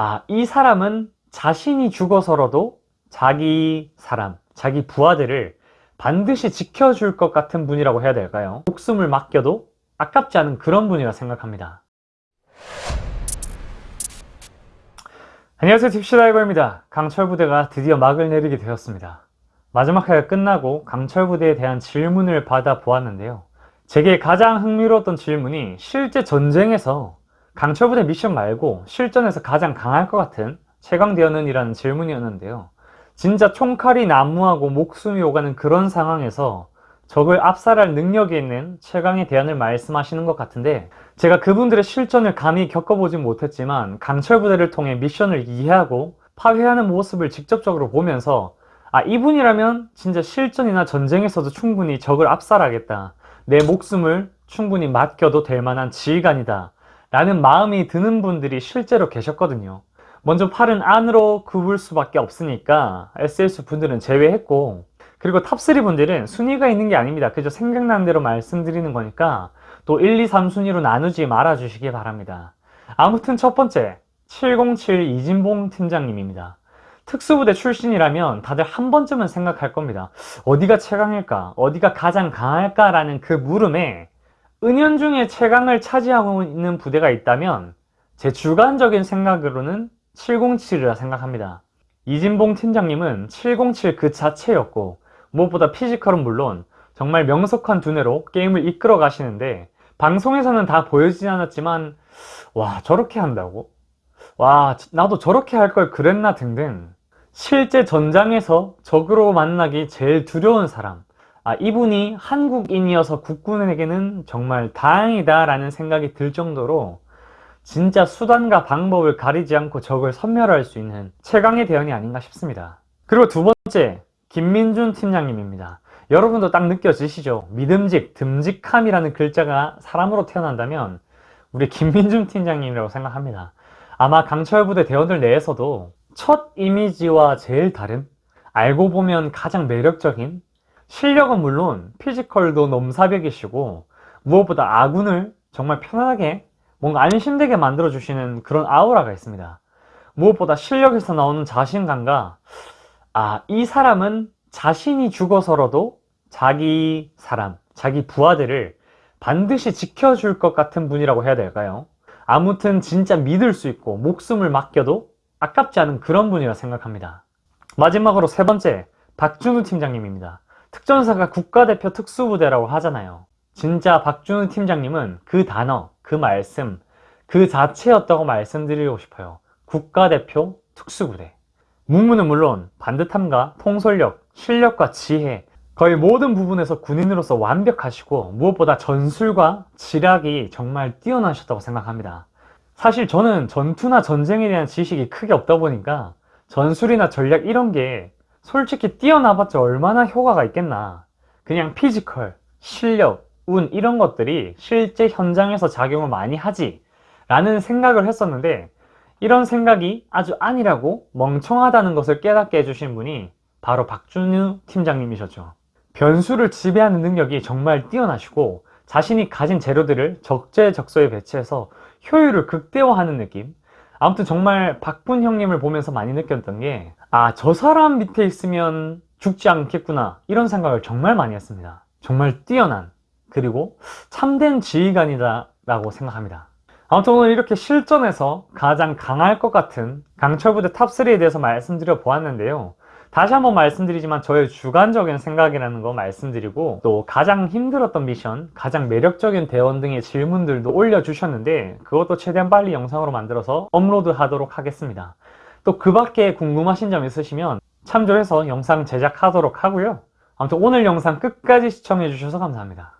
아, 이 사람은 자신이 죽어서라도 자기 사람, 자기 부하들을 반드시 지켜줄 것 같은 분이라고 해야 될까요? 목숨을 맡겨도 아깝지 않은 그런 분이라 생각합니다. 안녕하세요 딥시다이버입니다. 강철부대가 드디어 막을 내리게 되었습니다. 마지막 회가 끝나고 강철부대에 대한 질문을 받아 보았는데요. 제게 가장 흥미로웠던 질문이 실제 전쟁에서 강철부대 미션 말고 실전에서 가장 강할 것 같은 최강대원은? 이라는 질문이었는데요. 진짜 총칼이 난무하고 목숨이 오가는 그런 상황에서 적을 압살할 능력이 있는 최강의 대안을 말씀하시는 것 같은데 제가 그분들의 실전을 감히 겪어보지 못했지만 강철부대를 통해 미션을 이해하고 파괴하는 모습을 직접적으로 보면서 아 이분이라면 진짜 실전이나 전쟁에서도 충분히 적을 압살하겠다 내 목숨을 충분히 맡겨도 될 만한 지휘관이다 라는 마음이 드는 분들이 실제로 계셨거든요 먼저 팔은 안으로 굽을 수밖에 없으니까 SSU 분들은 제외했고 그리고 탑3 분들은 순위가 있는 게 아닙니다 그저 생각나는 대로 말씀드리는 거니까 또 1, 2, 3 순위로 나누지 말아 주시기 바랍니다 아무튼 첫 번째 707 이진봉 팀장님입니다 특수부대 출신이라면 다들 한 번쯤은 생각할 겁니다 어디가 최강일까? 어디가 가장 강할까? 라는 그 물음에 은연중에 최강을 차지하고 있는 부대가 있다면 제 주관적인 생각으로는 707이라 생각합니다. 이진봉 팀장님은 707 그 자체였고 무엇보다 피지컬은 물론 정말 명석한 두뇌로 게임을 이끌어 가시는데 방송에서는 다 보여지지 않았지만 와 저렇게 한다고? 와 나도 저렇게 할 걸 그랬나 등등 실제 전장에서 적으로 만나기 제일 두려운 사람 아, 이분이 한국인이어서 국군에게는 정말 다행이다 라는 생각이 들 정도로 진짜 수단과 방법을 가리지 않고 적을 섬멸할 수 있는 최강의 대원이 아닌가 싶습니다. 그리고 두 번째 김민준 팀장님입니다. 여러분도 딱 느껴지시죠? 믿음직, 듬직함이라는 글자가 사람으로 태어난다면 우리 김민준 팀장님이라고 생각합니다. 아마 강철부대 대원들 내에서도 첫 이미지와 제일 다른 알고 보면 가장 매력적인 실력은 물론 피지컬도 넘사벽이시고 무엇보다 아군을 정말 편안하게 뭔가 안심되게 만들어주시는 그런 아우라가 있습니다. 무엇보다 실력에서 나오는 자신감과 아, 이 사람은 자신이 죽어서라도 자기 사람, 자기 부하들을 반드시 지켜줄 것 같은 분이라고 해야 될까요? 아무튼 진짜 믿을 수 있고 목숨을 맡겨도 아깝지 않은 그런 분이라 생각합니다. 마지막으로 세 번째, 박준우 팀장님입니다. 특전사가 국가대표 특수부대라고 하잖아요. 진짜 박준우 팀장님은 그 단어, 그 말씀, 그 자체였다고 말씀드리고 싶어요. 국가대표 특수부대. 문무는 물론 반듯함과 통솔력, 실력과 지혜 거의 모든 부분에서 군인으로서 완벽하시고 무엇보다 전술과 지략이 정말 뛰어나셨다고 생각합니다. 사실 저는 전투나 전쟁에 대한 지식이 크게 없다 보니까 전술이나 전략 이런 게 솔직히 뛰어나봤자 얼마나 효과가 있겠나. 그냥 피지컬, 실력, 운 이런 것들이 실제 현장에서 작용을 많이 하지 라는 생각을 했었는데 이런 생각이 아주 아니라고 멍청하다는 것을 깨닫게 해주신 분이 바로 박준우 팀장님이셨죠. 변수를 지배하는 능력이 정말 뛰어나시고 자신이 가진 재료들을 적재적소에 배치해서 효율을 극대화하는 느낌. 아무튼 정말 박군 형님을 보면서 많이 느꼈던 게 아 저 사람 밑에 있으면 죽지 않겠구나. 이런 생각을 정말 많이 했습니다. 정말 뛰어난 그리고 참된 지휘관이다 라고 생각합니다. 아무튼 오늘 이렇게 실전에서 가장 강할 것 같은 강철부대 탑3에 대해서 말씀드려 보았는데요. 다시 한번 말씀드리지만 저의 주관적인 생각이라는 거 말씀드리고 또 가장 힘들었던 미션, 가장 매력적인 대원 등의 질문들도 올려주셨는데 그것도 최대한 빨리 영상으로 만들어서 업로드 하도록 하겠습니다. 또 그 밖에 궁금하신 점 있으시면 참조해서 영상 제작하도록 하고요. 아무튼 오늘 영상 끝까지 시청해 주셔서 감사합니다.